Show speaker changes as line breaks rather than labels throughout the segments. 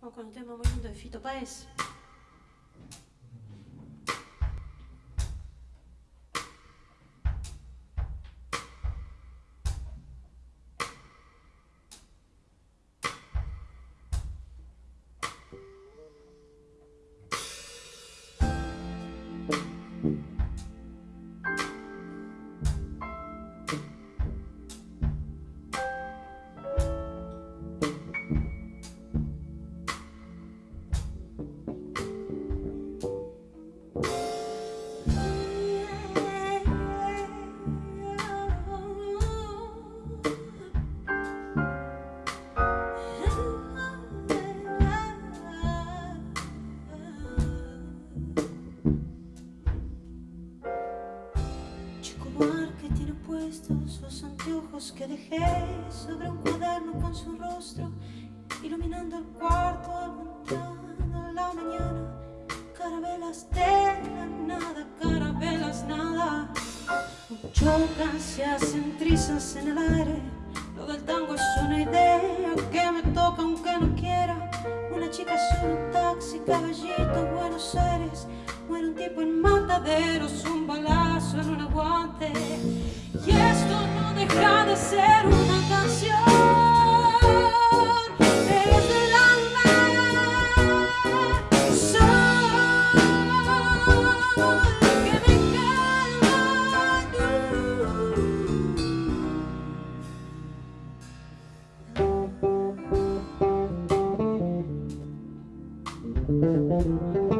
Vamos con un tema muy lindo de Fito Páez. Chico anteojos que dejé sobre un cuaderno con su rostro, iluminando el cuarto, aguantando la mañana. Carabelas de la nada, carabelas nada. Chocan, se hacen trizas en el aire. Lo del tango es una idea que me toca aunque no quiera. Una chica sube un taxi, caballito, Buenos Aires. Un tipo en mataderos, un balazo en un aguante. Y esto no deja de ser una canción. Del.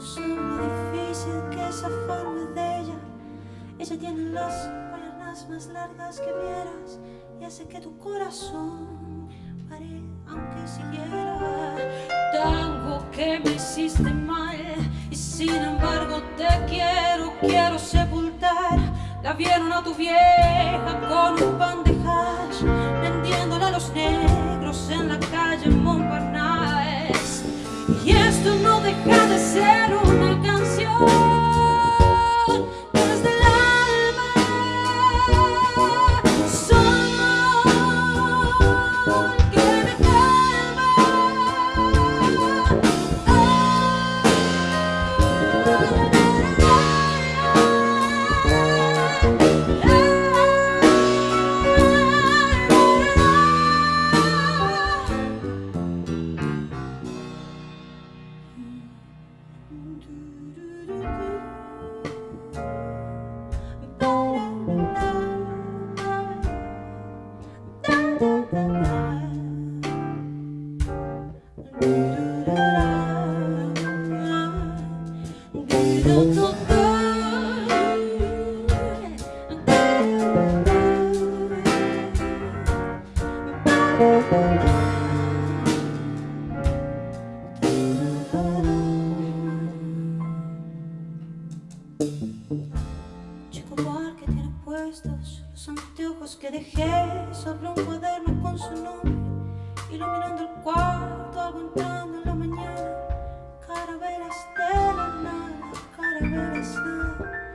sobre lo difícil que es zafarme de ella. Ella tiene las piernas más largas que vieras y hace que tu corazón pare aunque siguiera. Tango que me hiciste mal y sin embargo te quiero, quiero sepultar. La vieron a tu vieja con un pan de hash, vendiéndola a los negros en la calle Montparnasse. Y esto no deja de ser una que tiene puestos los anteojos que dejé sobre un cuaderno con su nombre, iluminando el entrando when I sleep.